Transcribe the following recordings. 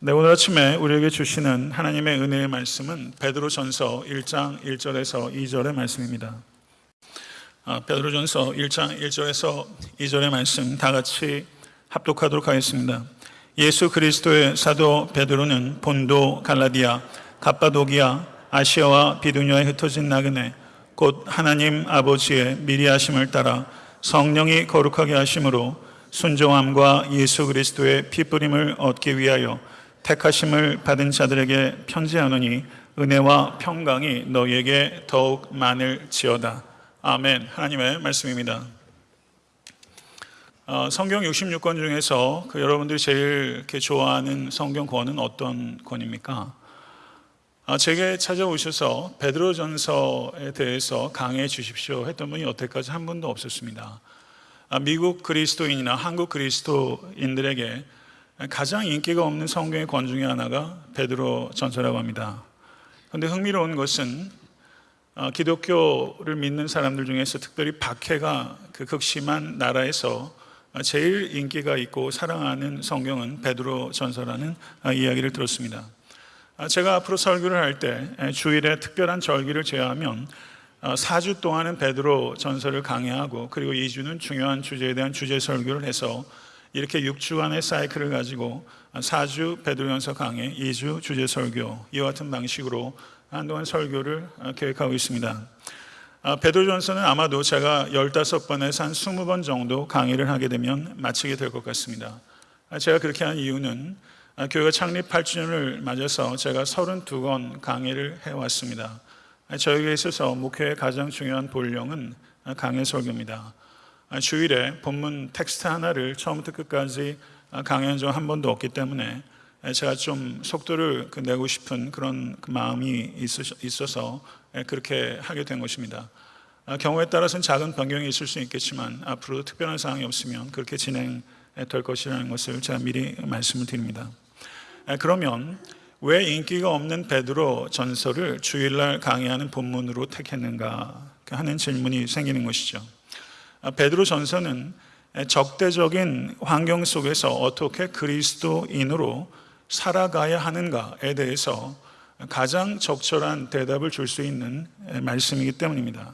네, 오늘 아침에 우리에게 주시는 하나님의 은혜의 말씀은 베드로전서 1장 1절에서 2절의 말씀입니다. 아, 베드로전서 1장 1절에서 2절의 말씀 다 같이 합독하도록 하겠습니다. 예수 그리스도의 사도 베드로는 본도 갈라디아 갑바도기아 아시아와 비두니아에 흩어진 나그네 곧 하나님 아버지의 미리 하심을 따라 성령이 거룩하게 하심으로 순종함과 예수 그리스도의 피뿌림을 얻기 위하여 택하심을 받은 자들에게 편지하노니 은혜와 평강이 너희에게 더욱 많을지어다. 아멘. 하나님의 말씀입니다. 어, 성경 66권 중에서 그 여러분들이 제일 이렇게 좋아하는 성경 권은 어떤 권입니까? 아, 제게 찾아오셔서 베드로전서에 대해서 강해 주십시오 했던 분이 여태까지 한 분도 없었습니다. 아, 미국 그리스도인이나 한국 그리스도인들에게 가장 인기가 없는 성경의 권 중에 하나가 베드로 전서라고 합니다. 그런데 흥미로운 것은 어, 기독교를 믿는 사람들 중에서 특별히 박해가 그 극심한 나라에서 제일 인기가 있고 사랑하는 성경은 베드로 전서라는 어, 이야기를 들었습니다. 아, 제가 앞으로 설교를 할 때 주일에 특별한 절기를 제외하면 4주 어, 동안은 베드로 전서를 강의하고 그리고 2주는 중요한 주제에 대한 주제 설교를 해서 이렇게 6주간의 사이클을 가지고 4주 베드로전서 강의, 2주 주제 설교 이와 같은 방식으로 한동안 설교를 어, 계획하고 있습니다. 아, 베드로전서는 아마도 제가 15번에서 한 20번 정도 강의를 하게 되면 마치게 될 것 같습니다. 아, 제가 그렇게 한 이유는 아, 교회가 창립 8주년을 맞아서 제가 32권 강의를 해왔습니다. 저에게 있어서 목회의 가장 중요한 본령은 강의 설교입니다. 주일에 본문 텍스트 하나를 처음부터 끝까지 강의한 적한 번도 없기 때문에 제가 좀 속도를 그 내고 싶은 그런 그 마음이 있어서 그렇게 하게 된 것입니다. 아, 경우에 따라서는 작은 변경이 있을 수 있겠지만 앞으로 특별한 사항이 없으면 그렇게 진행될 것이라는 것을 제가 미리 말씀을 드립니다. 그러면 왜 인기가 없는 베드로 전설을 주일날 강의하는 본문으로 택했는가 하는 질문이 생기는 것이죠. 아, 베드로 전서는 적대적인 환경 속에서 어떻게 그리스도인으로 살아가야 하는가에 대해서 가장 적절한 대답을 줄 수 있는 말씀이기 때문입니다.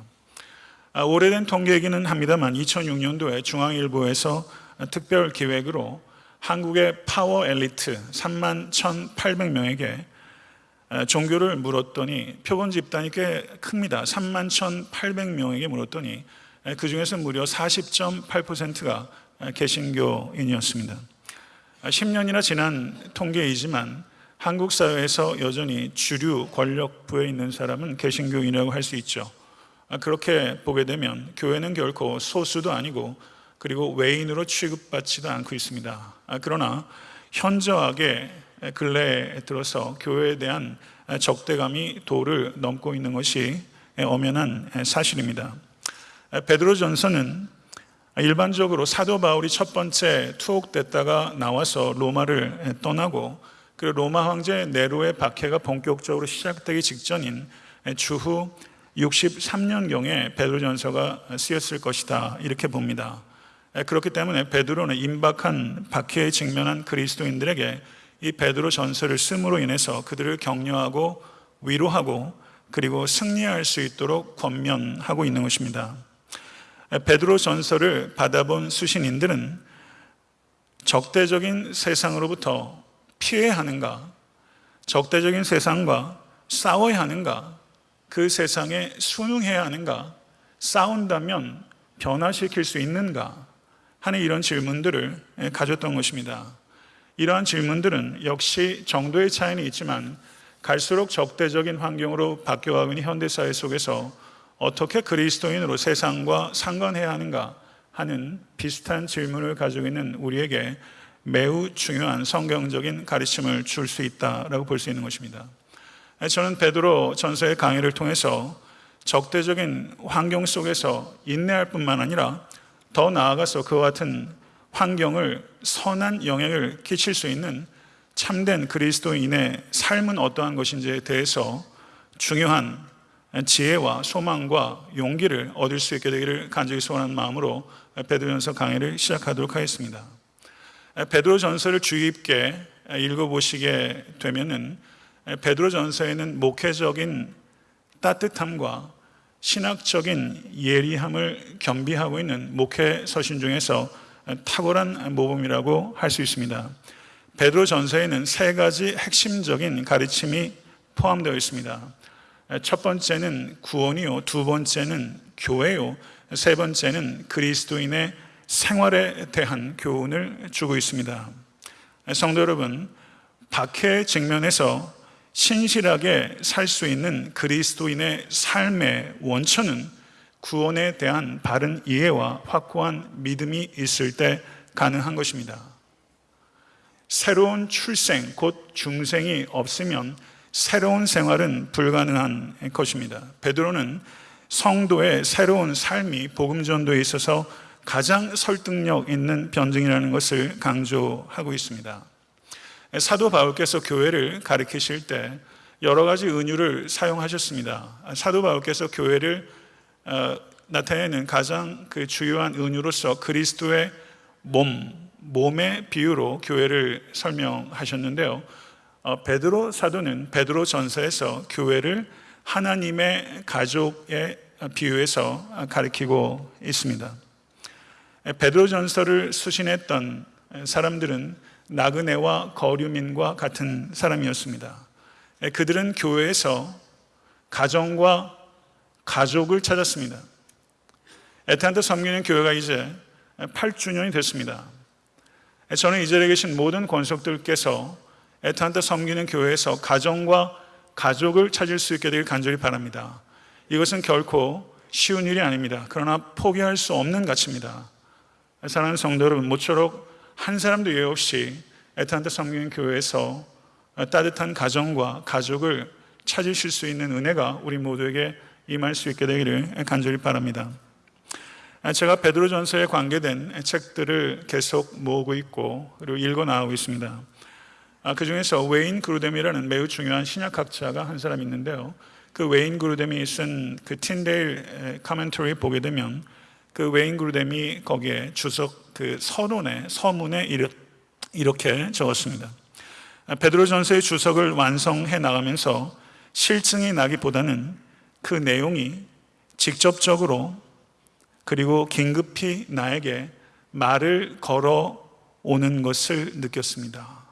아, 오래된 통계이기는 합니다만 2006년도에 중앙일보에서 특별 기획으로 한국의 파워 엘리트 3만 1,800명에게 종교를 물었더니 표본 집단이 꽤 큽니다. 3만 1,800명에게 물었더니 그 중에서 무려 40.8%가 개신교인이었습니다. 10년이나 지난 통계이지만 한국 사회에서 여전히 주류 권력부에 있는 사람은 개신교인이라고 할 수 있죠. 아, 그렇게 보게 되면 교회는 결코 소수도 아니고 그리고 외인으로 취급받지도 않고 있습니다. 아, 그러나 현저하게 근래에 들어서 교회에 대한 적대감이 도를 넘고 있는 것이 엄연한 사실입니다. 베드로전서는 일반적으로 사도 바울이 첫 번째 투옥됐다가 나와서 로마를 떠나고 그 로마 황제 네로의 박해가 본격적으로 시작되기 직전인 주후 63년경에 베드로전서가 쓰였을 것이다 이렇게 봅니다. 그렇기 때문에 베드로는 임박한 박해에 직면한 그리스도인들에게 이 베드로 전서를 쓰므로 인해서 그들을 격려하고 위로하고 그리고 승리할 수 있도록 권면하고 있는 것입니다. 베드로 전서를 받아본 수신인들은 적대적인 세상으로부터 피해야 하는가, 적대적인 세상과 싸워야 하는가, 그 세상에 순응해야 하는가, 싸운다면 변화시킬 수 있는가? 하는 이런 질문들을 가졌던 것입니다. 이러한 질문들은 역시 정도의 차이는 있지만 갈수록 적대적인 환경으로 바뀌어가고 있는 현대사회 속에서 어떻게 그리스도인으로 세상과 상관해야 하는가 하는 비슷한 질문을 가지고 있는 우리에게 매우 중요한 성경적인 가르침을 줄 수 있다라고 볼 수 있는 것입니다. 저는 베드로 전서의 강의를 통해서 적대적인 환경 속에서 인내할 뿐만 아니라 더 나아가서 그와 같은 환경을 선한 영향을 끼칠 수 있는 참된 그리스도인의 삶은 어떠한 것인지에 대해서 중요한 지혜와 소망과 용기를 얻을 수 있게 되기를 간절히 소원하는 마음으로 베드로전서 강의를 시작하도록 하겠습니다. 베드로 전서를 주의 깊게 읽어보시게 되면은 베드로 전서에는 목회적인 따뜻함과 신학적인 예리함을 겸비하고 있는 목회 서신 중에서 탁월한 모범이라고 할 수 있습니다. 베드로 전서에는 세 가지 핵심적인 가르침이 포함되어 있습니다. 첫 번째는 구원이요, 두 번째는 교회요, 세 번째는 그리스도인의 생활에 대한 교훈을 주고 있습니다. 성도 여러분, 박해 직면에서 신실하게 살 수 있는 그리스도인의 삶의 원천은 구원에 대한 바른 이해와 확고한 믿음이 있을 때 가능한 것입니다. 새로운 출생, 곧 중생이 없으면 새로운 생활은 불가능한 것입니다. 베드로는 성도의 새로운 삶이 복음 전도에 있어서 가장 설득력 있는 변증이라는 것을 강조하고 있습니다. 사도 바울께서 교회를 가르치실 때 여러 가지 은유를 사용하셨습니다. 사도 바울께서 교회를 어, 나타내는 가장 그 주요한 은유로서 그리스도의 몸, 몸의 비유로 교회를 설명하셨는데요. 어, 베드로 사도는 베드로 전서에서 교회를 하나님의 가족의 비유해서 가리키고 있습니다. 베드로 전서를 수신했던 사람들은 나그네와 거류민과 같은 사람이었습니다. 그들은 교회에서 가정과 가족을 찾았습니다. 에탄트 섬기는 교회가 이제 8주년이 됐습니다. 저는 이 자리에 계신 모든 권속들께서 에탄트 섬기는 교회에서 가정과 가족을 찾을 수 있게 되길 간절히 바랍니다. 이것은 결코 쉬운 일이 아닙니다. 그러나 포기할 수 없는 가치입니다. 사랑하는 성도 여러분, 모쪼록 한 사람도 예외 없이 에탄트 섬기는 교회에서 따뜻한 가정과 가족을 찾으실 수 있는 은혜가 우리 모두에게 임할 수 있게 되기를 간절히 바랍니다. 제가 베드로전서에 관계된 책들을 계속 모으고 있고 그리고 읽어 나오고 있습니다. 그 중에서 웨인 그루뎀이라는 매우 중요한 신약학자가 한 사람 있는데요. 그 웨인 그루뎀이 쓴 그 틴데일 카멘터리 보게 되면 그 웨인 그루뎀이 거기에 주석 그 서론에 서문에 이렇게 적었습니다. 베드로전서의 주석을 완성해 나가면서 실증이 나기보다는 그 내용이 직접적으로 그리고 긴급히 나에게 말을 걸어 오는 것을 느꼈습니다.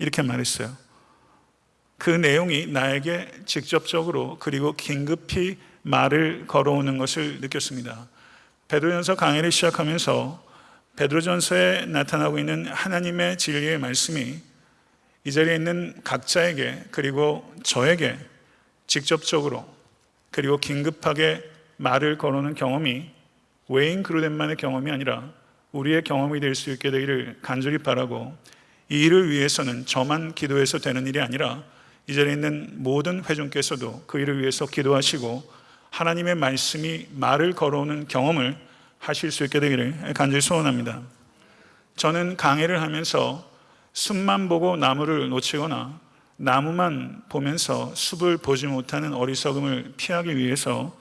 이렇게 말했어요. 그 내용이 나에게 직접적으로 그리고 긴급히 말을 걸어오는 것을 느꼈습니다. 베드로전서 강의를 시작하면서 베드로전서에 나타나고 있는 하나님의 진리의 말씀이 이 자리에 있는 각자에게 그리고 저에게 직접적으로 그리고 긴급하게 말을 걸어오는 경험이 웨인 그루덴만의 경험이 아니라 우리의 경험이 될 수 있게 되기를 간절히 바라고 이 일을 위해서는 저만 기도해서 되는 일이 아니라 이 자리에 있는 모든 회중께서도 그 일을 위해서 기도하시고 하나님의 말씀이 말을 걸어오는 경험을 하실 수 있게 되기를 간절히 소원합니다. 저는 강의를 하면서 숲만 보고 나무를 놓치거나 나무만 보면서 숲을 보지 못하는 어리석음을 피하기 위해서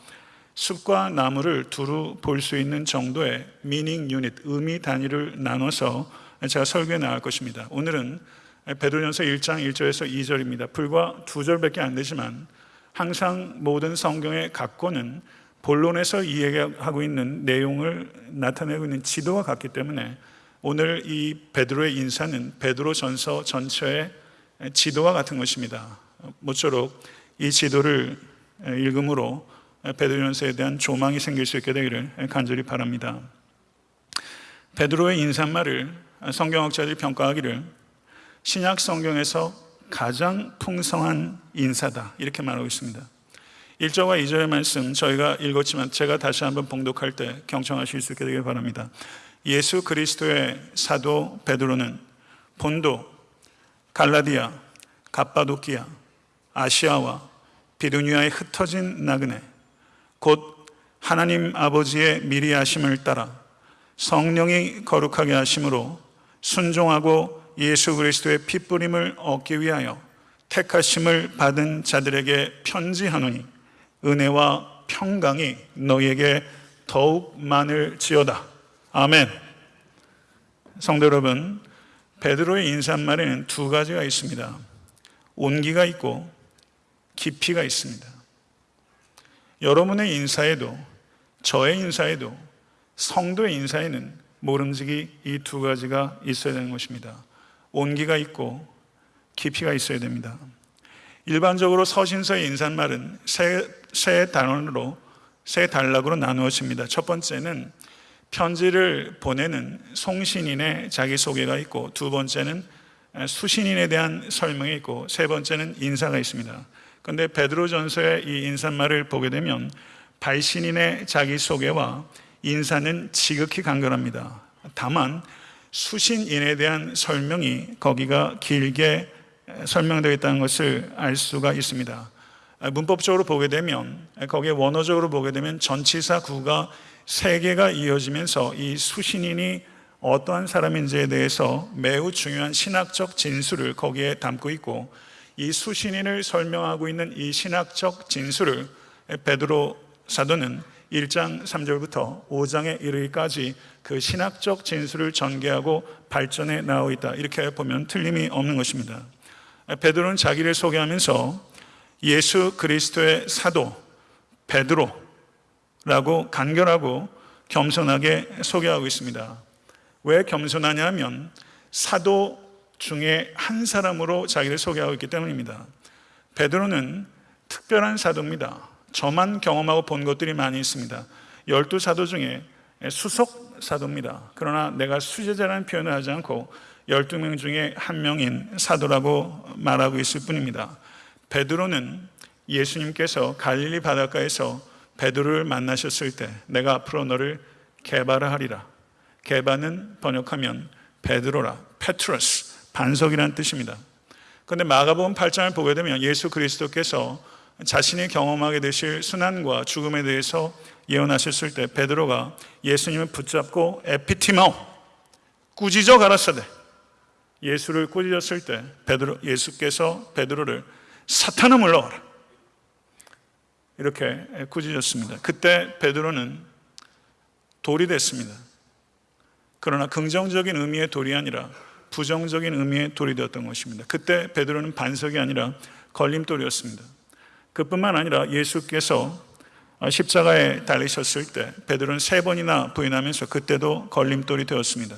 숲과 나무를 두루 볼 수 있는 정도의 미닝 유닛, 의미 단위를 나눠서 제가 설교해 나갈 것입니다. 오늘은 베드로전서 1장 1절에서 2절입니다. 불과 두 절밖에 안 되지만 항상 모든 성경의 각권은 본론에서 이야기하고 있는 내용을 나타내고 있는 지도와 같기 때문에 오늘 이 베드로의 인사는 베드로 전서 전체의 지도와 같은 것입니다. 모쪼록 이 지도를 읽음으로 베드로 전서에 대한 조망이 생길 수 있게 되기를 간절히 바랍니다. 베드로의 인사말을 성경학자들이 평가하기를 신약 성경에서 가장 풍성한 인사다 이렇게 말하고 있습니다. 1절과 2절의 말씀 저희가 읽었지만 제가 다시 한번 봉독할 때 경청하실 수 있게 되길 바랍니다. 예수 그리스도의 사도 베드로는 본도, 갈라디아, 갑바도키아, 아시아와 비두니아에 흩어진 나그네, 곧 하나님 아버지의 미리 하심을 따라 성령이 거룩하게 하심으로 순종하고 예수 그리스도의 핏부림을 얻기 위하여 택하심을 받은 자들에게 편지하노니 은혜와 평강이 너희에게 더욱 많을지어다. 아멘. 성도 여러분, 베드로의 인사말에는 두 가지가 있습니다. 온기가 있고 깊이가 있습니다. 여러분의 인사에도 저의 인사에도 성도의 인사에는 모름지기 이 두 가지가 있어야 되는 것입니다. 온기가 있고 깊이가 있어야 됩니다. 일반적으로 서신서의 인사말은 세, 세 단원으로 세 단락으로 나누어집니다. 첫 번째는 편지를 보내는 송신인의 자기소개가 있고 두 번째는 수신인에 대한 설명이 있고 세 번째는 인사가 있습니다. 그런데 베드로전서의 이 인사말을 보게 되면 발신인의 자기소개와 인사는 지극히 간결합니다. 다만 수신인에 대한 설명이 거기가 길게 설명되어 있다는 것을 알 수가 있습니다. 문법적으로 보게 되면 거기에 원어적으로 보게 되면 전치사 구가 세 개가 이어지면서 이 수신인이 어떠한 사람인지에 대해서 매우 중요한 신학적 진술을 거기에 담고 있고 이 수신인을 설명하고 있는 이 신학적 진술을 베드로 사도는 1장 3절부터 5장에 이르기까지 그 신학적 진술을 전개하고 발전해 나오고 있다. 이렇게 보면 틀림이 없는 것입니다. 베드로는 자기를 소개하면서 예수 그리스도의 사도 베드로라고 간결하고 겸손하게 소개하고 있습니다. 왜 겸손하냐면 사도 중에 한 사람으로 자기를 소개하고 있기 때문입니다. 베드로는 특별한 사도입니다. 저만 경험하고 본 것들이 많이 있습니다. 열두 사도 중에 수석 사도입니다. 그러나 내가 수제자라는 표현을 하지 않고 12명 중에 한 명인 사도라고 말하고 있을 뿐입니다. 베드로는 예수님께서 갈릴리 바닷가에서 베드로를 만나셨을 때 내가 앞으로 너를 개발하리라. 개발은 번역하면 베드로라, 페트러스, 반석이라는 뜻입니다. 그런데 마가복음 8장을 보게 되면 예수 그리스도께서 자신이 경험하게 되실 순환과 죽음에 대해서 예언하셨을 때 베드로가 예수님을 붙잡고 에피티마오 꾸짖어 가라사대 예수를 꾸짖었을 때 베드로 예수께서 베드로를 사탄아 물러와라 이렇게 꾸짖었습니다. 그때 베드로는 돌이 됐습니다. 그러나 긍정적인 의미의 돌이 아니라 부정적인 의미의 돌이 되었던 것입니다. 그때 베드로는 반석이 아니라 걸림돌이었습니다. 그뿐만 아니라 예수께서 십자가에 달리셨을 때 베드로는 세 번이나 부인하면서 그때도 걸림돌이 되었습니다.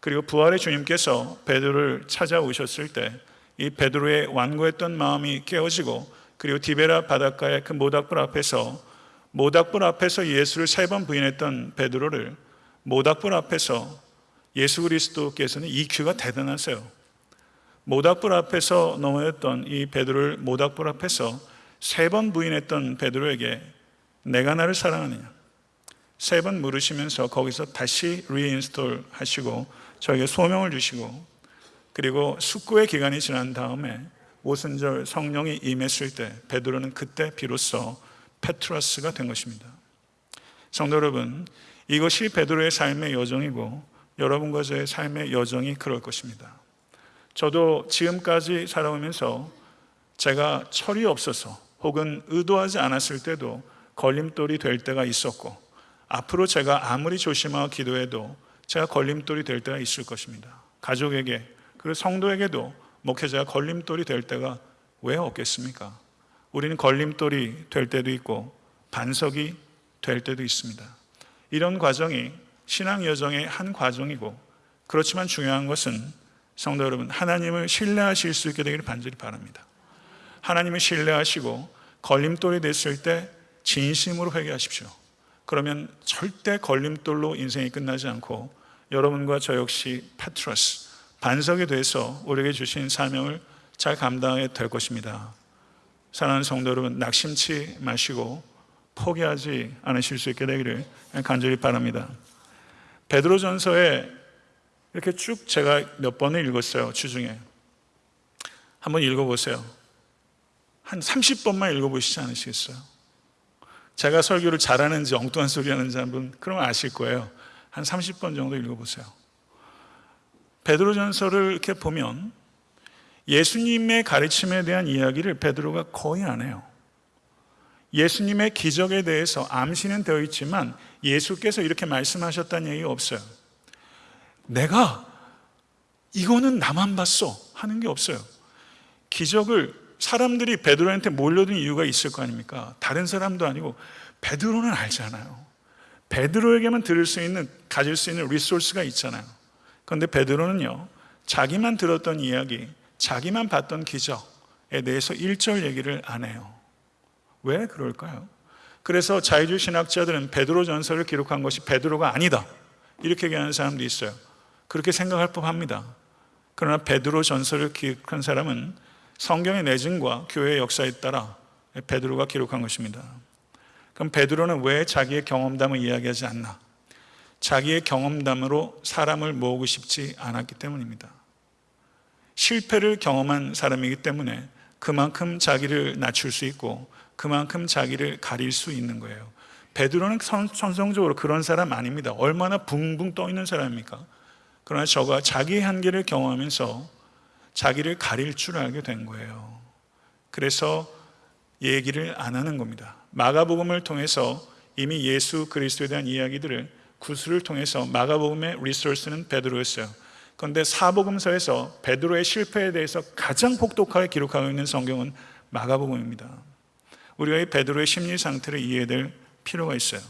그리고 부활의 주님께서 베드로를 찾아오셨을 때 이 베드로의 완고했던 마음이 깨어지고 그리고 디베라 바닷가의 그 모닥불 앞에서 모닥불 앞에서 예수를 세 번 부인했던 베드로를 모닥불 앞에서 예수 그리스도께서는 EQ가 대단하세요. 모닥불 앞에서 넘어졌던 이 베드로를 모닥불 앞에서 세 번 부인했던 베드로에게 네가 나를 사랑하느냐 세 번 물으시면서 거기서 다시 reinstall 하시고 저에게 소명을 주시고 그리고 숙고의 기간이 지난 다음에 오순절 성령이 임했을 때 베드로는 그때 비로소 페트러스가 된 것입니다. 성도 여러분, 이것이 베드로의 삶의 여정이고 여러분과 저의 삶의 여정이 그럴 것입니다. 저도 지금까지 살아오면서 제가 철이 없어서 혹은 의도하지 않았을 때도 걸림돌이 될 때가 있었고 앞으로 제가 아무리 조심하고 기도해도 제가 걸림돌이 될 때가 있을 것입니다. 가족에게 그리고 성도에게도 목회자가 걸림돌이 될 때가 왜 없겠습니까? 우리는 걸림돌이 될 때도 있고 반석이 될 때도 있습니다. 이런 과정이 신앙 여정의 한 과정이고 그렇지만 중요한 것은 성도 여러분 하나님을 신뢰하실 수 있게 되기를 반절히 바랍니다. 하나님을 신뢰하시고 걸림돌이 됐을 때 진심으로 회개하십시오. 그러면 절대 걸림돌로 인생이 끝나지 않고 여러분과 저 역시 페트러스 반석이 돼서 우리에게 주신 사명을 잘 감당하게 될 것입니다. 사랑하는 성도 여러분 낙심치 마시고 포기하지 않으실 수 있게 되기를 간절히 바랍니다. 베드로전서에 이렇게 쭉 제가 몇 번을 읽었어요 주중에 한번 읽어보세요. 한 30번만 읽어보시지 않으시겠어요? 제가 설교를 잘하는지 엉뚱한 소리 하는지 한번 그러면 아실 거예요. 한 30번 정도 읽어보세요. 베드로전서를 이렇게 보면 예수님의 가르침에 대한 이야기를 베드로가 거의 안 해요. 예수님의 기적에 대해서 암시는 되어 있지만 예수께서 이렇게 말씀하셨다는 얘기가 없어요. 내가 이거는 나만 봤어 하는 게 없어요. 기적을 사람들이 베드로한테 몰려든 이유가 있을 거 아닙니까? 다른 사람도 아니고 베드로는 알잖아요. 베드로에게만 들을 수 있는 가질 수 있는 리소스가 있잖아요. 그런데 베드로는요. 자기만 들었던 이야기, 자기만 봤던 기적에 대해서 일절 얘기를 안 해요. 왜 그럴까요? 그래서 자유주의 신학자들은 베드로 전설을 기록한 것이 베드로가 아니다. 이렇게 얘기하는 사람도 있어요. 그렇게 생각할 법합니다. 그러나 베드로 전설을 기록한 사람은 성경의 내증과 교회의 역사에 따라 베드로가 기록한 것입니다. 그럼 베드로는 왜 자기의 경험담을 이야기하지 않나? 자기의 경험담으로 사람을 모으고 싶지 않았기 때문입니다. 실패를 경험한 사람이기 때문에 그만큼 자기를 낮출 수 있고 그만큼 자기를 가릴 수 있는 거예요. 베드로는 천성적으로 그런 사람 아닙니다. 얼마나 붕붕 떠 있는 사람입니까? 그러나 저가 자기의 한계를 경험하면서 자기를 가릴 줄 알게 된 거예요. 그래서 얘기를 안 하는 겁니다. 마가복음을 통해서 이미 예수 그리스도에 대한 이야기들을 구술을 통해서 마가복음의 리소스는 베드로였어요. 그런데 사복음서에서 베드로의 실패에 대해서 가장 폭독하게 기록하고 있는 성경은 마가복음입니다. 우리가 이 베드로의 심리 상태를 이해될 필요가 있어요.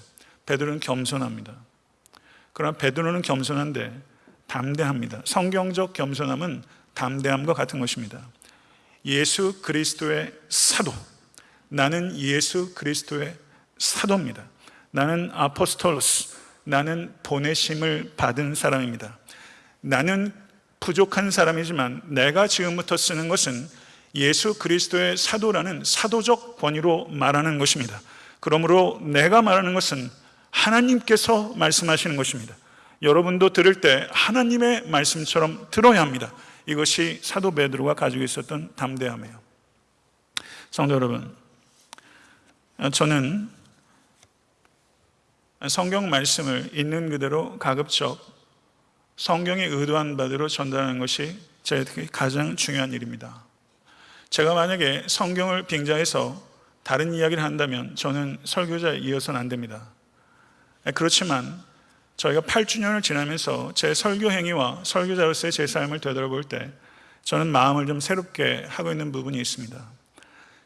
베드로는 겸손합니다. 그러나 베드로는 겸손한데 담대합니다. 성경적 겸손함은 담대함과 같은 것입니다. 예수 그리스도의 사도. 나는 예수 그리스도의 사도입니다. 나는 아포스톨로스. 나는 보내심을 받은 사람입니다. 나는 부족한 사람이지만 내가 지금부터 쓰는 것은 예수 그리스도의 사도라는 사도적 권위로 말하는 것입니다. 그러므로 내가 말하는 것은 하나님께서 말씀하시는 것입니다. 여러분도 들을 때 하나님의 말씀처럼 들어야 합니다. 이것이 사도 베드로가 가지고 있었던 담대함이에요. 성도 여러분, 저는 성경 말씀을 있는 그대로 가급적 성경이 의도한 바대로 전달하는 것이 제 가장 중요한 일입니다. 제가 만약에 성경을 빙자해서 다른 이야기를 한다면 저는 설교자에 이어서는 안 됩니다. 그렇지만 저희가 8주년을 지나면서 제 설교 행위와 설교자로서의 제 삶을 되돌아볼 때 저는 마음을 좀 새롭게 하고 있는 부분이 있습니다.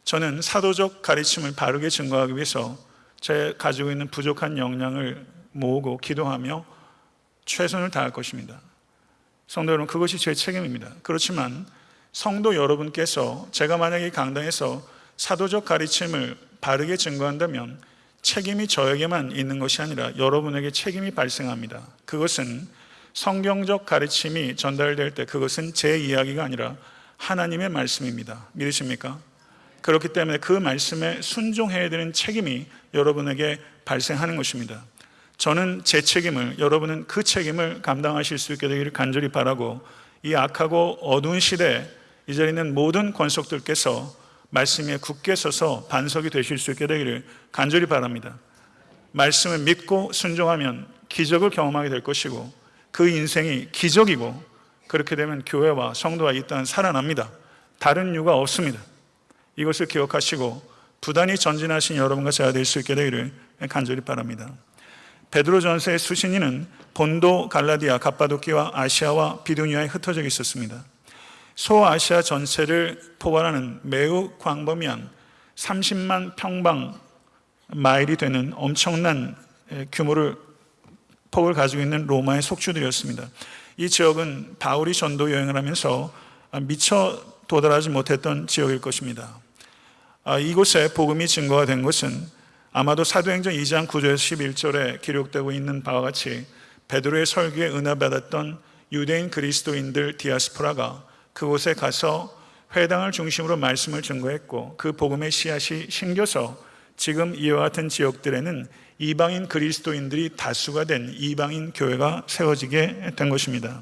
저는 사도적 가르침을 바르게 증거하기 위해서 제 가지고 있는 부족한 역량을 모으고 기도하며 최선을 다할 것입니다. 성도 여러분, 그것이 제 책임입니다. 그렇지만 성도 여러분께서 제가 만약에 강당에서 사도적 가르침을 바르게 증거한다면 책임이 저에게만 있는 것이 아니라 여러분에게 책임이 발생합니다. 그것은 성경적 가르침이 전달될 때 그것은 제 이야기가 아니라 하나님의 말씀입니다. 믿으십니까? 그렇기 때문에 그 말씀에 순종해야 되는 책임이 여러분에게 발생하는 것입니다. 저는 제 책임을, 여러분은 그 책임을 감당하실 수 있게 되기를 간절히 바라고 이 악하고 어두운 시대에 이 자리에 있는 모든 권속들께서 말씀에 굳게 서서 반석이 되실 수 있게 되기를 간절히 바랍니다. 말씀을 믿고 순종하면 기적을 경험하게 될 것이고 그 인생이 기적이고 그렇게 되면 교회와 성도와 이 땅은 살아납니다. 다른 이유가 없습니다. 이것을 기억하시고 부단히 전진하신 여러분과 제가 될 수 있게 되기를 간절히 바랍니다. 베드로전서의 수신인은 본도, 갈라디아, 갑바도키와 아시아와 비두니아에 흩어져 있었습니다. 소아시아 전체를 포괄하는 매우 광범위한 30만 평방 마일이 되는 엄청난 규모를 폭을 가지고 있는 로마의 속주들이었습니다. 이 지역은 바울이 전도 여행을 하면서 미처 도달하지 못했던 지역일 것입니다. 아, 이곳에 복음이 증거가 된 것은 아마도 사도행전 2장 9절에서 11절에 기록되고 있는 바와 같이 베드로의 설교에 은혜받았던 유대인 그리스도인들 디아스포라가 그곳에 가서 회당을 중심으로 말씀을 증거했고 그 복음의 씨앗이 심겨서 지금 이와 같은 지역들에는 이방인 그리스도인들이 다수가 된 이방인 교회가 세워지게 된 것입니다.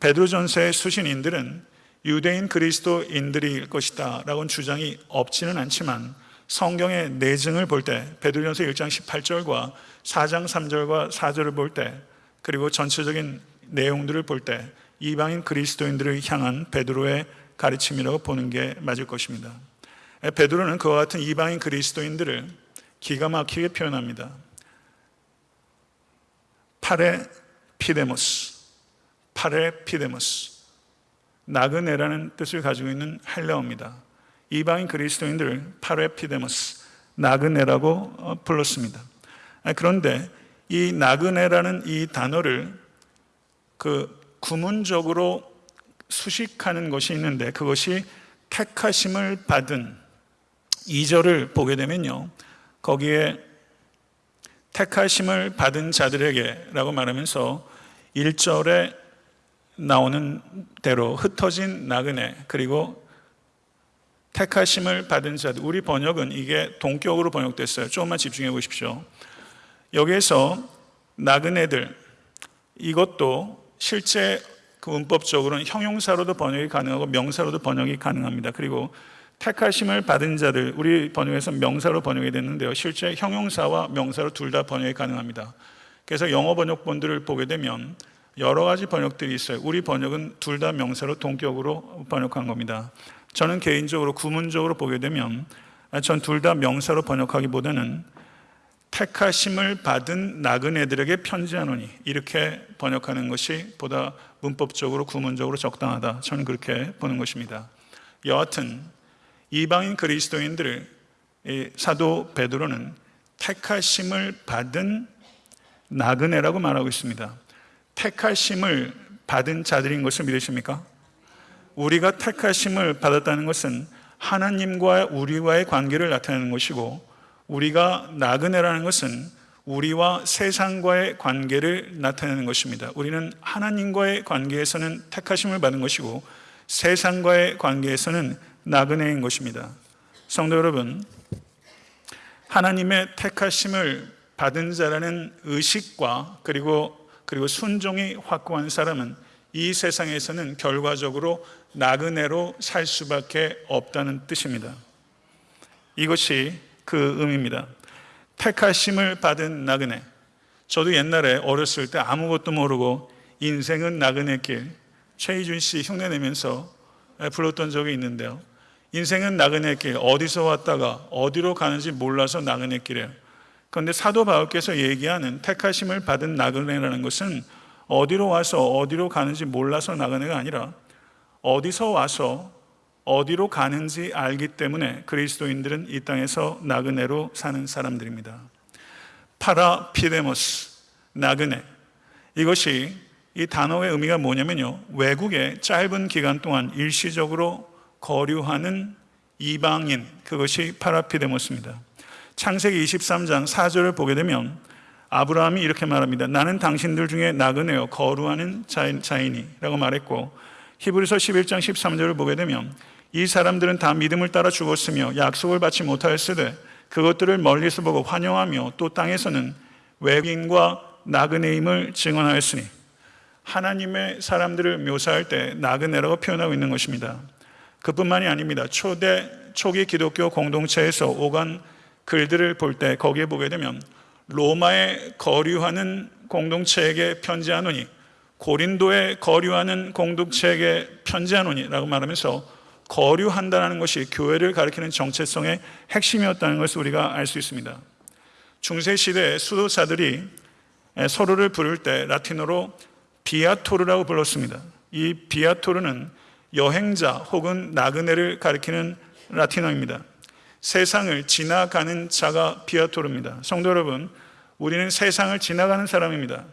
베드로전서의 수신인들은 유대인 그리스도인들일 것이다 라고는 주장이 없지는 않지만 성경의 내증을 볼 때 베드로전서 1장 18절과 4장 3절과 4절을 볼 때 그리고 전체적인 내용들을 볼 때 이방인 그리스도인들을 향한 베드로의 가르침이라고 보는 게 맞을 것입니다. 베드로는 그와 같은 이방인 그리스도인들을 기가 막히게 표현합니다. παρεπίδημος, παρεπίδημος. 나그네라는 뜻을 가지고 있는 헬라어입니다. 이방인 그리스도인들을 παρεπίδημος 나그네라고 어, 불렀습니다. 아, 그런데 이 나그네라는 이 단어를 그 구문적으로 수식하는 것이 있는데 그것이 택하심을 받은 2절을 보게 되면요. 거기에 택하심을 받은 자들에게 라고 말하면서 1절에 나오는 대로 흩어진 나그네 그리고 택하심을 받은 자들 우리 번역은 이게 동격으로 번역됐어요. 조금만 집중해 보십시오. 여기에서 나그네들 이것도 실제 그 문법적으로는 형용사로도 번역이 가능하고 명사로도 번역이 가능합니다. 그리고 택하심을 받은 자들 우리 번역에서 명사로 번역이 됐는데요. 실제 형용사와 명사로 둘 다 번역이 가능합니다. 그래서 영어 번역본들을 보게 되면 여러 가지 번역들이 있어요. 우리 번역은 둘 다 명사로 동격으로 번역한 겁니다. 저는 개인적으로 구문적으로 보게 되면 전 둘 다 명사로 번역하기보다는 택하심을 받은 나그네들에게 편지하노니 이렇게 번역하는 것이 보다 문법적으로 구문적으로 적당하다. 저는 그렇게 보는 것입니다. 여하튼 이방인 그리스도인들을 사도 베드로는 택하심을 받은 나그네라고 말하고 있습니다. 택하심을 받은 자들인 것을 믿으십니까? 우리가 택하심을 받았다는 것은 하나님과 우리와의 관계를 나타내는 것이고 우리가 나그네라는 것은 우리와 세상과의 관계를 나타내는 것입니다. 우리는 하나님과의 관계에서는 택하심을 받은 것이고 세상과의 관계에서는 나그네인 것입니다. 성도 여러분, 하나님의 택하심을 받은 자라는 의식과 그리고 그리고 순종이 확고한 사람은 이 세상에서는 결과적으로 나그네로 살 수밖에 없다는 뜻입니다. 이것이 그 의미입니다. 택하심을 받은 나그네. 저도 옛날에 어렸을 때 아무것도 모르고 인생은 나그네 길 최희준 씨 흉내 내면서 불렀던 적이 있는데요. 인생은 나그네 길 어디서 왔다가 어디로 가는지 몰라서 나그네 길이에요. 그런데 사도 바울께서 얘기하는 택하심을 받은 나그네라는 것은 어디로 와서 어디로 가는지 몰라서 나그네가 아니라 어디서 와서 어디로 가는지 알기 때문에 그리스도인들은 이 땅에서 나그네로 사는 사람들입니다. παρεπίδημος, 나그네. 이것이 이 단어의 의미가 뭐냐면요. 외국에 짧은 기간 동안 일시적으로 거류하는 이방인, 그것이 παρεπίδημος입니다. 창세기 23장 4절을 보게 되면 아브라함이 이렇게 말합니다. 나는 당신들 중에 나그네요 거루하는 자인이라고 말했고 히브리서 11장 13절을 보게 되면 이 사람들은 다 믿음을 따라 죽었으며 약속을 받지 못하였으되 그것들을 멀리서 보고 환영하며 또 땅에서는 외국인과 나그네임을 증언하였으니 하나님의 사람들을 묘사할 때 나그네라고 표현하고 있는 것입니다. 그뿐만이 아닙니다. 초대 초기 기독교 공동체에서 오간 글들을 볼 때 거기에 보게 되면 로마에 거류하는 공동체에게 편지하노니 고린도에 거류하는 공동체에게 편지하노니라고 말하면서 거류한다는 것이 교회를 가리키는 정체성의 핵심이었다는 것을 우리가 알 수 있습니다. 중세 시대 수도사들이 서로를 부를 때 라틴어로 비아토르라고 불렀습니다. 이 비아토르는 여행자 혹은 나그네를 가리키는 라틴어입니다. 세상을 지나가는 자가 비아토르입니다. 성도 여러분, 우리는 세상을 지나가는 사람입니다.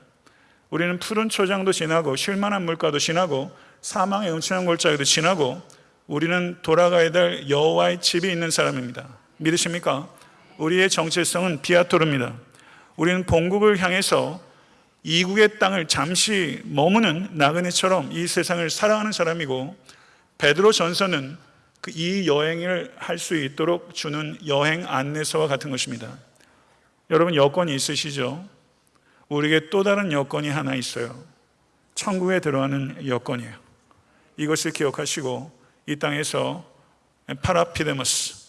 우리는 푸른 초장도 지나고 쉴만한 물가도 지나고 사망의 음침한 골짜기도 지나고 우리는 돌아가야 될 여호와의 집이 있는 사람입니다. 믿으십니까? 우리의 정체성은 비아토르입니다. 우리는 본국을 향해서 이국의 땅을 잠시 머무는 나그네처럼 이 세상을 살아가는 사람이고 베드로 전서는 그 이 여행을 할 수 있도록 주는 여행 안내서와 같은 것입니다. 여러분 여권이 있으시죠? 우리에게 또 다른 여권이 하나 있어요. 천국에 들어가는 여권이에요. 이것을 기억하시고 이 땅에서 παρεπίδημος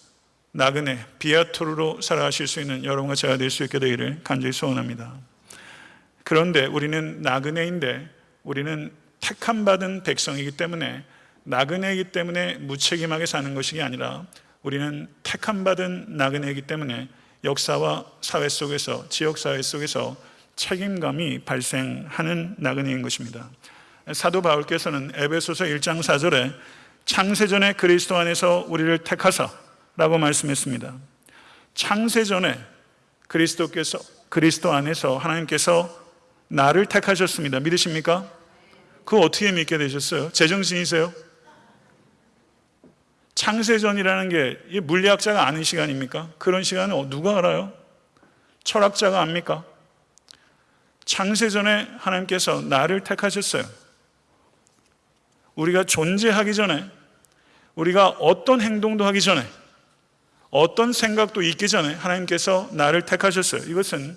나그네 viator로 살아가실 수 있는 여러분과 제가 될 수 있게 되기를 간절히 소원합니다. 그런데 우리는 나그네인데 우리는 택함 받은 백성이기 때문에 나그네이기 때문에 무책임하게 사는 것이 아니라 우리는 택함 받은 나그네이기 때문에 역사와 사회 속에서 지역 사회 속에서 책임감이 발생하는 나그네인 것입니다. 사도 바울께서는 에베소서 1장 4절에 창세전에 그리스도 안에서 우리를 택하사라고 말씀했습니다. 창세전에 그리스도께서 그리스도 안에서 하나님께서 나를 택하셨습니다. 믿으십니까? 그거 어떻게 믿게 되셨어요? 제정신이세요? 창세전이라는 게 물리학자가 아는 시간입니까? 그런 시간은 누가 알아요? 철학자가 압니까? 창세전에 하나님께서 나를 택하셨어요. 우리가 존재하기 전에, 우리가 어떤 행동도 하기 전에, 어떤 생각도 있기 전에 하나님께서 나를 택하셨어요. 이것은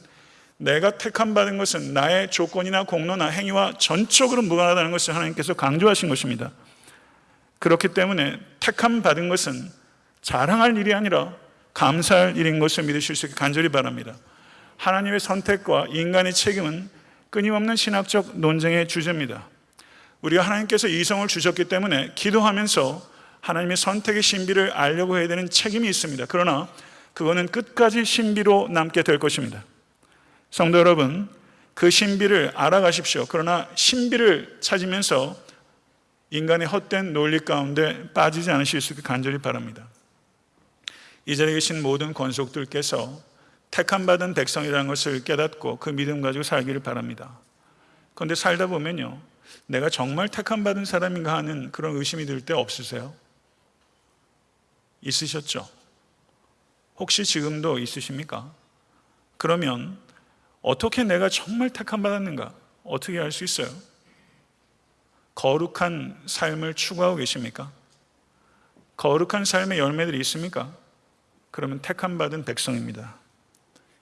내가 택함 받은 것은 나의 조건이나 공로나 행위와 전적으로 무관하다는 것을 하나님께서 강조하신 것입니다. 그렇기 때문에 택함 받은 것은 자랑할 일이 아니라 감사할 일인 것을 믿으실 수 있게 간절히 바랍니다. 하나님의 선택과 인간의 책임은 끊임없는 신학적 논쟁의 주제입니다. 우리가 하나님께서 이성을 주셨기 때문에 기도하면서 하나님의 선택의 신비를 알려고 해야 되는 책임이 있습니다. 그러나 그거는 끝까지 신비로 남게 될 것입니다. 성도 여러분, 그 신비를 알아가십시오. 그러나 신비를 찾으면서 인간의 헛된 논리 가운데 빠지지 않으실 수 있게 간절히 바랍니다. 이 자리에 계신 모든 권속들께서 택함 받은 백성이라는 것을 깨닫고 그 믿음 가지고 살기를 바랍니다. 그런데 살다 보면요. 내가 정말 택함 받은 사람인가 하는 그런 의심이 들 때 없으세요? 있으셨죠? 혹시 지금도 있으십니까? 그러면 어떻게 내가 정말 택함 받았는가? 어떻게 알 수 있어요? 거룩한 삶을 추구하고 계십니까? 거룩한 삶의 열매들이 있습니까? 그러면 택함 받은 백성입니다.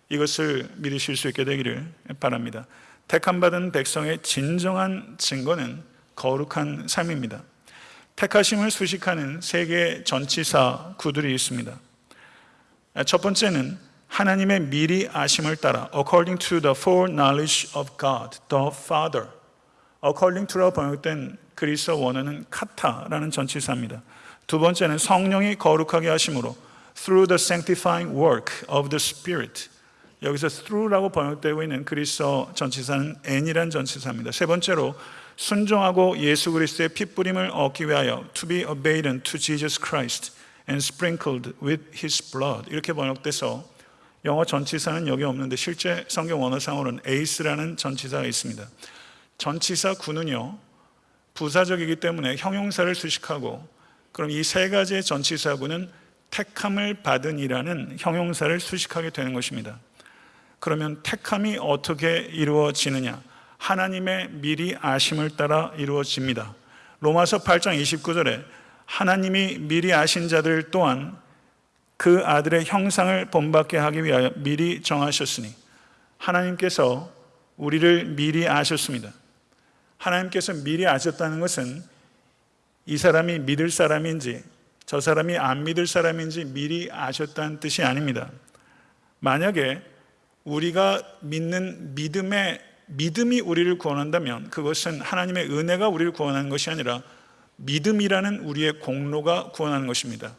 이것을 믿으실 수 있게 되기를 바랍니다. 택함 받은 백성의 진정한 증거는 거룩한 삶입니다. 택하심을 수식하는 세 개의 전치사 구들이 있습니다. 첫 번째는 하나님의 미리 아심을 따라 according to the foreknowledge of God, the Father. according to라고 번역된 그리스어 원어는 카타라는 전치사입니다. 두 번째는 성령이 거룩하게 하심으로 through the sanctifying work of the Spirit. 여기서 through라고 번역되고 있는 그리스어 전치사는 n이란 전치사입니다. 세 번째로 순종하고 예수 그리스도의 핏부림을 얻기 위하여 to be obedient to Jesus Christ and sprinkled with his blood 이렇게 번역돼서 영어 전치사는 여기 없는데 실제 성경 원어상으로는 ace라는 전치사가 있습니다. 전치사 구는요 부사적이기 때문에 형용사를 수식하고 그럼 이 세 가지의 전치사구는 택함을 받은이라는 형용사를 수식하게 되는 것입니다. 그러면 택함이 어떻게 이루어지느냐? 하나님의 미리 아심을 따라 이루어집니다. 로마서 8장 29절에 하나님이 미리 아신 자들 또한 그 아들의 형상을 본받게 하기 위하여 미리 정하셨으니 하나님께서 우리를 미리 아셨습니다. 하나님께서 미리 아셨다는 것은 이 사람이 믿을 사람인지 저 사람이 안 믿을 사람인지 미리 아셨다는 뜻이 아닙니다. 만약에 우리가 믿는 믿음의 믿음이 우리를 구원한다면 그것은 하나님의 은혜가 우리를 구원하는 것이 아니라 믿음이라는 우리의 공로가 구원하는 것입니다.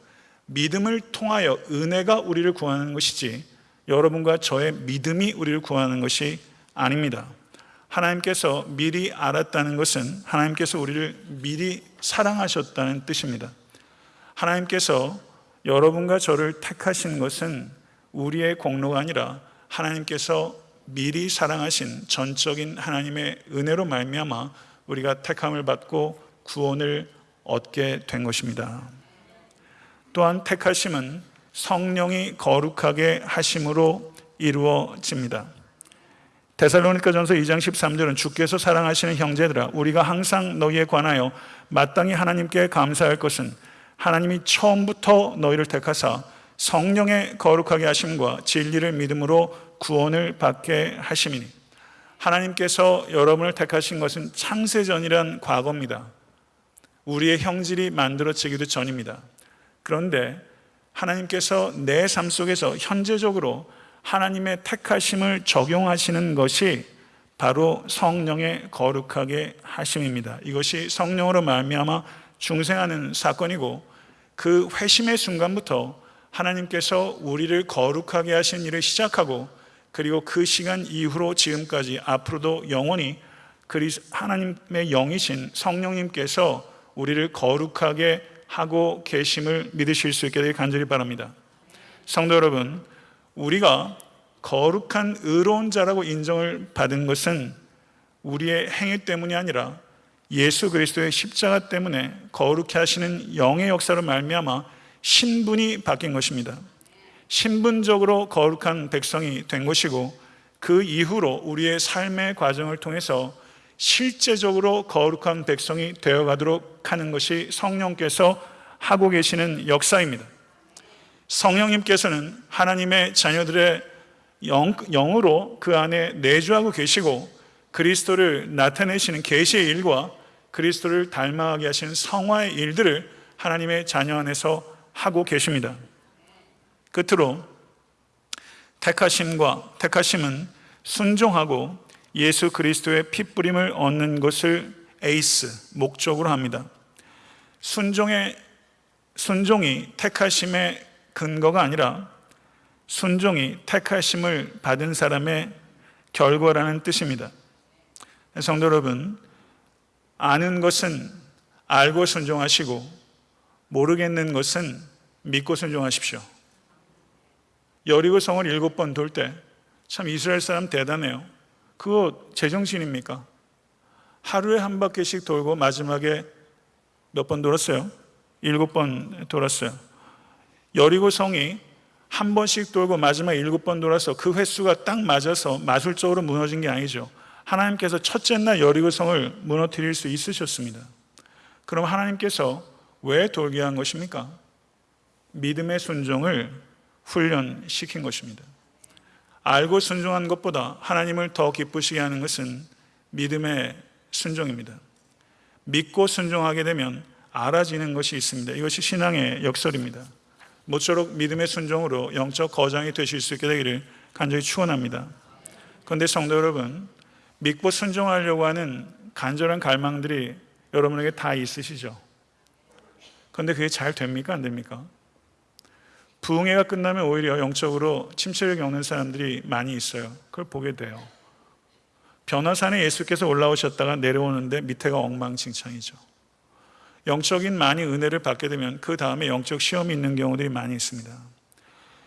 믿음을 통하여 은혜가 우리를 구원하는 것이지 여러분과 저의 믿음이 우리를 구원하는 것이 아닙니다. 하나님께서 미리 알았다는 것은 하나님께서 우리를 미리 사랑하셨다는 뜻입니다. 하나님께서 여러분과 저를 택하신 것은 우리의 공로가 아니라 하나님께서 미리 사랑하신 전적인 하나님의 은혜로 말미암아 우리가 택함을 받고 구원을 얻게 된 것입니다. 또한 택하심은 성령이 거룩하게 하심으로 이루어집니다. 데살로니가전서 2장 13절은 주께서 사랑하시는 형제들아 우리가 항상 너희에 관하여 마땅히 하나님께 감사할 것은 하나님이 처음부터 너희를 택하사 성령의 거룩하게 하심과 진리를 믿음으로 구원을 받게 하심이니 하나님께서 여러분을 택하신 것은 창세전이란 과거입니다. 우리의 형질이 만들어지기도 전입니다. 그런데 하나님께서 내 삶 속에서 현재적으로 하나님의 택하심을 적용하시는 것이 바로 성령의 거룩하게 하심입니다. 이것이 성령으로 말미암아 중생하는 사건이고 그 회심의 순간부터 하나님께서 우리를 거룩하게 하신 일을 시작하고 그리고 그 시간 이후로 지금까지 앞으로도 영원히 그리 하나님의 영이신 성령님께서 우리를 거룩하게 하고 계심을 믿으실 수 있게 되길 간절히 바랍니다. 성도 여러분, 우리가 거룩한 의로운 자라고 인정을 받은 것은 우리의 행위 때문이 아니라 예수 그리스도의 십자가 때문에 거룩해 하시는 영의 역사로 말미암아 신분이 바뀐 것입니다. 신분적으로 거룩한 백성이 된 것이고 그 이후로 우리의 삶의 과정을 통해서 실제적으로 거룩한 백성이 되어가도록 하는 것이 성령께서 하고 계시는 역사입니다. 성령님께서는 하나님의 자녀들의 영, 영으로 그 안에 내주하고 계시고 그리스도를 나타내시는 계시의 일과 그리스도를 닮아가게 하시는 성화의 일들을 하나님의 자녀 안에서 하고 계십니다. 끝으로 택하심과 택하심은 순종하고 예수 그리스도의 핏부림을 얻는 것을 에이스 목적으로 합니다. 순종의 순종이 택하심의 근거가 아니라 순종이 택하심을 받은 사람의 결과라는 뜻입니다. 성도 여러분, 아는 것은 알고 순종하시고 모르겠는 것은 믿고 순종하십시오. 여리고 성을 일곱 번 돌 때 참 이스라엘 사람 대단해요. 그거 제정신입니까? 하루에 한 바퀴씩 돌고 마지막에 몇 번 돌았어요? 일곱 번 돌았어요. 여리고 성이 한 번씩 돌고 마지막 일곱 번 돌아서 그 횟수가 딱 맞아서 마술적으로 무너진 게 아니죠. 하나님께서 첫째 날 여리고 성을 무너뜨릴 수 있으셨습니다. 그럼 하나님께서 왜 돌게 한 것입니까? 믿음의 순종을 훈련시킨 것입니다. 알고 순종한 것보다 하나님을 더 기쁘시게 하는 것은 믿음의 순종입니다. 믿고 순종하게 되면 알아지는 것이 있습니다. 이것이 신앙의 역설입니다. 모쪼록 믿음의 순종으로 영적 거장이 되실 수 있게 되기를 간절히 축원합니다. 그런데 성도 여러분, 믿고 순종하려고 하는 간절한 갈망들이 여러분에게 다 있으시죠? 그런데 그게 잘 됩니까? 안 됩니까? 부흥회가 끝나면 오히려 영적으로 침체를 겪는 사람들이 많이 있어요. 그걸 보게 돼요. 변화산에 예수께서 올라오셨다가 내려오는데 밑에가 엉망진창이죠. 영적인 많이 은혜를 받게 되면 그 다음에 영적 시험이 있는 경우들이 많이 있습니다.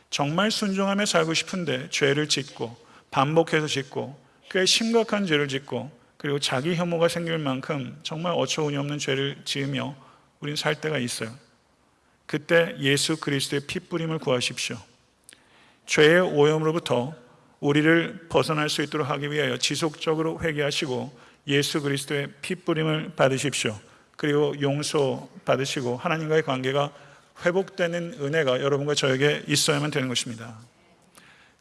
정말 순종하며 살고 싶은데 죄를 짓고 반복해서 짓고 꽤 심각한 죄를 짓고 그리고 자기 혐오가 생길 만큼 정말 어처구니 없는 죄를 지으며 우리는 살 때가 있어요. 그때 예수 그리스도의 핏부림을 구하십시오. 죄의 오염으로부터 우리를 벗어날 수 있도록 하기 위하여 지속적으로 회개하시고 예수 그리스도의 핏부림을 받으십시오. 그리고 용서 받으시고 하나님과의 관계가 회복되는 은혜가 여러분과 저에게 있어야만 되는 것입니다.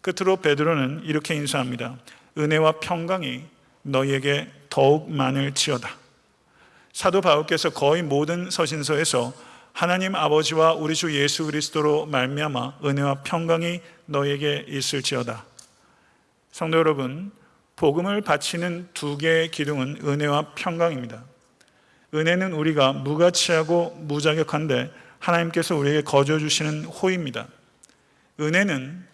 끝으로 베드로는 이렇게 인사합니다. 은혜와 평강이 너희에게 더욱 많을지어다. 사도 바울께서 거의 모든 서신서에서 하나님 아버지와 우리 주 예수 그리스도로 말미암아 은혜와 평강이 너에게 있을지어다. 성도 여러분, 복음을 바치는 두 개의 기둥은 은혜와 평강입니다. 은혜는 우리가 무가치하고 무자격한데 하나님께서 우리에게 거저 주시는 호입니다. 은혜는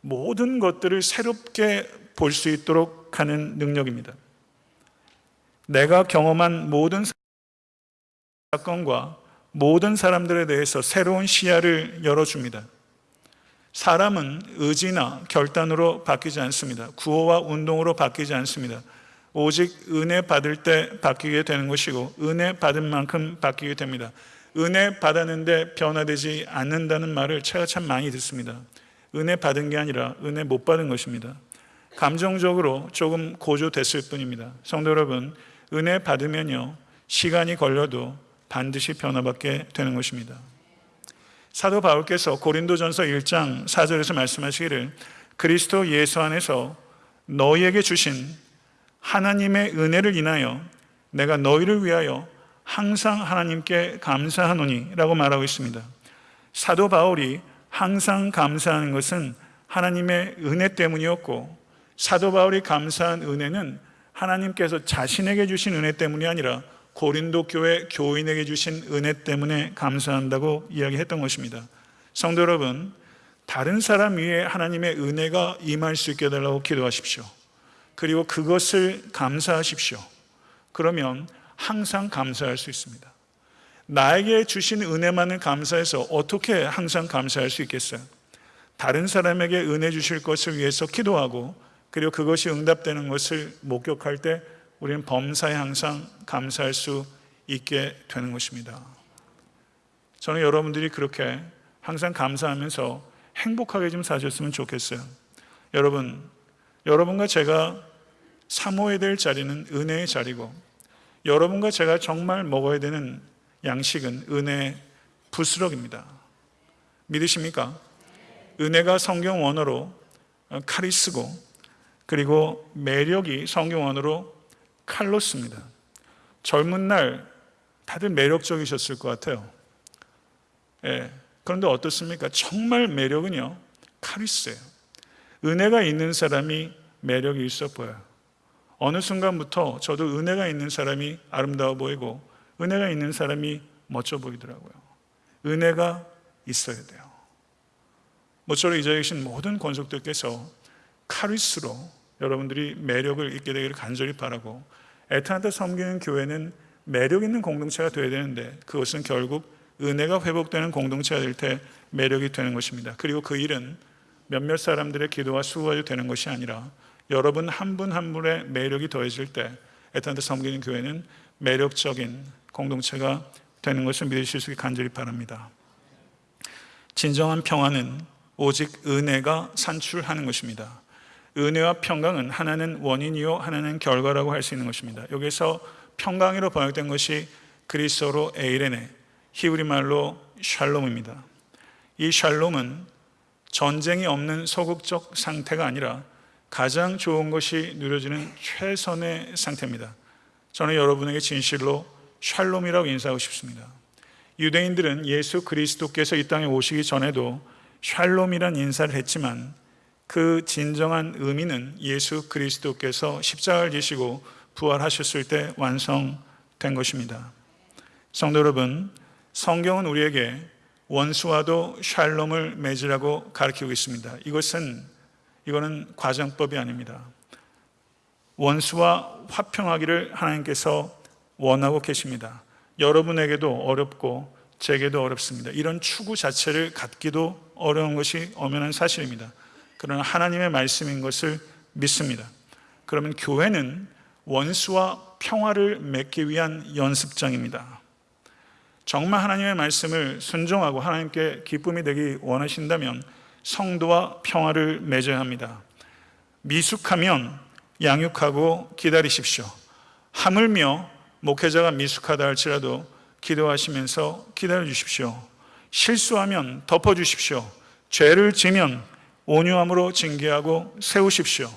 모든 것들을 새롭게 볼 수 있도록 하는 능력입니다. 내가 경험한 모든 사건과 모든 사람들에 대해서 새로운 시야를 열어줍니다. 사람은 의지나 결단으로 바뀌지 않습니다. 구호와 운동으로 바뀌지 않습니다. 오직 은혜 받을 때 바뀌게 되는 것이고 은혜 받은 만큼 바뀌게 됩니다. 은혜 받았는데 변화되지 않는다는 말을 제가 참 많이 듣습니다. 은혜 받은 게 아니라 은혜 못 받은 것입니다. 감정적으로 조금 고조됐을 뿐입니다. 성도 여러분, 은혜 받으면요, 시간이 걸려도 반드시 변화받게 되는 것입니다. 사도 바울께서 고린도전서 1장 4절에서 말씀하시기를 그리스도 예수 안에서 너희에게 주신 하나님의 은혜를 인하여 내가 너희를 위하여 항상 하나님께 감사하노니 라고 말하고 있습니다. 사도 바울이 항상 감사하는 것은 하나님의 은혜 때문이었고 사도 바울이 감사한 은혜는 하나님께서 자신에게 주신 은혜 때문이 아니라 고린도 교회 교인에게 주신 은혜 때문에 감사한다고 이야기했던 것입니다. 성도 여러분, 다른 사람 위에 하나님의 은혜가 임할 수 있게 해달라고 기도하십시오. 그리고 그것을 감사하십시오. 그러면 항상 감사할 수 있습니다. 나에게 주신 은혜만을 감사해서 어떻게 항상 감사할 수 있겠어요? 다른 사람에게 은혜 주실 것을 위해서 기도하고 그리고 그것이 응답되는 것을 목격할 때 우리는 범사에 항상 감사할 수 있게 되는 것입니다. 저는 여러분들이 그렇게 항상 감사하면서 행복하게 좀 사셨으면 좋겠어요. 여러분, 여러분과 제가 사모해야 될 자리는 은혜의 자리고 여러분과 제가 정말 먹어야 되는 양식은 은혜의 부스럭입니다. 믿으십니까? 은혜가 성경 원어로 카리스고 그리고 매력이 성경 원어로 칼로스입니다. 젊은 날 다들 매력적이셨을 것 같아요. 예. 그런데 어떻습니까? 정말 매력은요, 카리스예요. 은혜가 있는 사람이 매력이 있어 보여요. 어느 순간부터 저도 은혜가 있는 사람이 아름다워 보이고 은혜가 있는 사람이 멋져 보이더라고요. 은혜가 있어야 돼요. 모쪼록 이 자리에 계신 모든 권속들께서 카리스로 여러분들이 매력을 있게 되기를 간절히 바라고 애타한테 섬기는 교회는 매력 있는 공동체가 되어야 되는데 그것은 결국 은혜가 회복되는 공동체가 될 때 매력이 되는 것입니다. 그리고 그 일은 몇몇 사람들의 기도와 수고가 되는 것이 아니라 여러분 한 분한 분의 매력이 더해질 때 애타한테 섬기는 교회는 매력적인 공동체가 되는 것을 믿으실 수 있게 간절히 바랍니다. 진정한 평화는 오직 은혜가 산출하는 것입니다. 은혜와 평강은 하나는 원인이요 하나는 결과라고 할 수 있는 것입니다. 여기서 평강이로 번역된 것이 그리스어로 에이레네, 히브리 말로 샬롬입니다. 이 샬롬은 전쟁이 없는 소극적 상태가 아니라 가장 좋은 것이 누려지는 최선의 상태입니다. 저는 여러분에게 진실로 샬롬이라고 인사하고 싶습니다. 유대인들은 예수 그리스도께서 이 땅에 오시기 전에도 샬롬이란 인사를 했지만 그 진정한 의미는 예수 그리스도께서 십자가를 지시고 부활하셨을 때 완성된 것입니다. 성도 여러분, 성경은 우리에게 원수와도 샬롬을 맺으라고 가르치고 있습니다. 이것은 이거는 과정법이 아닙니다. 원수와 화평하기를 하나님께서 원하고 계십니다. 여러분에게도 어렵고 제게도 어렵습니다. 이런 추구 자체를 갖기도 어려운 것이 엄연한 사실입니다. 그러나 하나님의 말씀인 것을 믿습니다. 그러면 교회는 원수와 평화를 맺기 위한 연습장입니다. 정말 하나님의 말씀을 순종하고 하나님께 기쁨이 되기 원하신다면 성도와 평화를 맺어야 합니다. 미숙하면 양육하고 기다리십시오. 하물며 목회자가 미숙하다 할지라도 기도하시면서 기다려 주십시오. 실수하면 덮어 주십시오. 죄를 지면 온유함으로 징계하고 세우십시오.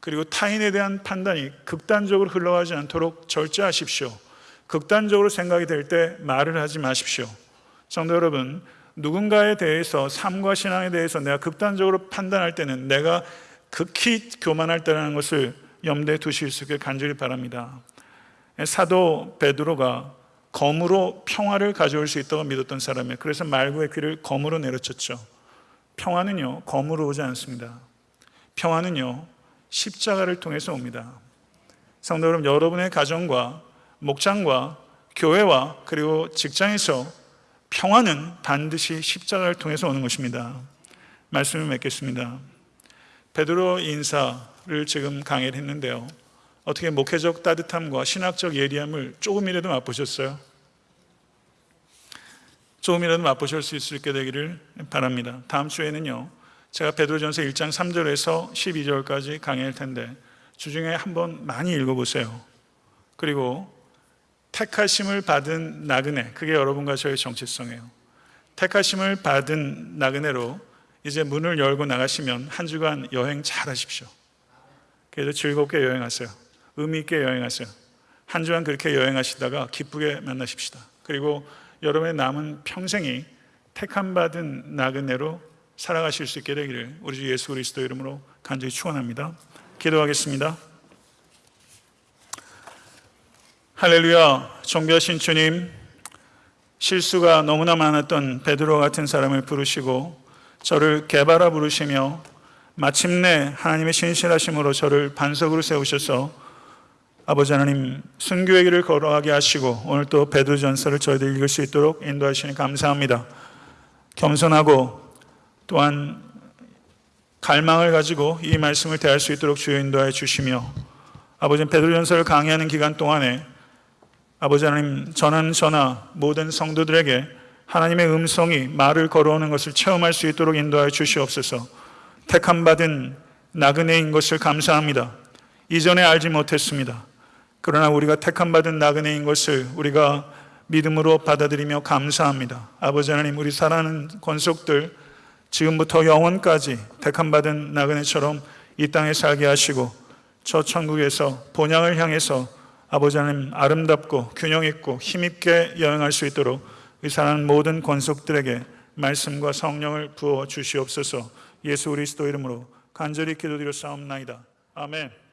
그리고 타인에 대한 판단이 극단적으로 흘러가지 않도록 절제하십시오. 극단적으로 생각이 될 때 말을 하지 마십시오. 성도 여러분, 누군가에 대해서 삶과 신앙에 대해서 내가 극단적으로 판단할 때는 내가 극히 교만할 때라는 것을 염두에 두실 수 있게 간절히 바랍니다. 사도 베드로가 검으로 평화를 가져올 수 있다고 믿었던 사람이에요. 그래서 말구의 귀를 검으로 내려쳤죠. 평화는요, 검으로 오지 않습니다. 평화는요, 십자가를 통해서 옵니다. 성도 여러분, 여러분의 가정과 목장과 교회와 그리고 직장에서 평화는 반드시 십자가를 통해서 오는 것입니다. 말씀을 맺겠습니다. 베드로 인사를 지금 강의를 했는데요. 어떻게 목회적 따뜻함과 신학적 예리함을 조금이라도 맛보셨어요? 조금이라도 맛보실 수 있게 되기를 바랍니다. 다음 주에는요, 제가 베드로전서 1장 3절에서 12절까지 강의할 텐데 주중에 한번 많이 읽어보세요. 그리고 택하심을 받은 나그네, 그게 여러분과 저의 정체성이에요. 택하심을 받은 나그네로 이제 문을 열고 나가시면 한 주간 여행 잘 하십시오. 그래도 즐겁게 여행하세요. 의미 있게 여행하세요. 한 주간 그렇게 여행하시다가 기쁘게 만나십시다. 그리고 여러분의 남은 평생이 택함 받은 나그네로 살아가실 수 있게 되기를 우리 주 예수 그리스도 이름으로 간절히 축원합니다. 기도하겠습니다. 할렐루야, 존귀하신 주님, 실수가 너무나 많았던 베드로 같은 사람을 부르시고 저를 개발하 부르시며 마침내 하나님의 신실하심으로 저를 반석으로 세우셔서 아버지 하나님 순교의 길을 걸어가게 하시고 오늘 또 베드로전서를 저희들 읽을 수 있도록 인도하시니 감사합니다. 겸손하고 또한 갈망을 가지고 이 말씀을 대할 수 있도록 주여 인도하여 주시며 아버지 베드로전서를 강의하는 기간 동안에 아버지 하나님 전한 전하 모든 성도들에게 하나님의 음성이 말을 걸어오는 것을 체험할 수 있도록 인도하여 주시옵소서. 택함 받은 나그네인 것을 감사합니다. 이전에 알지 못했습니다. 그러나 우리가 택함 받은 나그네인 것을 우리가 믿음으로 받아들이며 감사합니다. 아버지 하나님 우리 사랑하는 권속들 지금부터 영원까지 택함 받은 나그네처럼 이 땅에 살게 하시고 저 천국에서 본향을 향해서 아버지 하나님 아름답고 균형 있고 힘 있게 여행할 수 있도록 이 사랑하는 모든 권속들에게 말씀과 성령을 부어 주시옵소서. 예수 그리스도 이름으로 간절히 기도드려 싸움나이다. 아멘.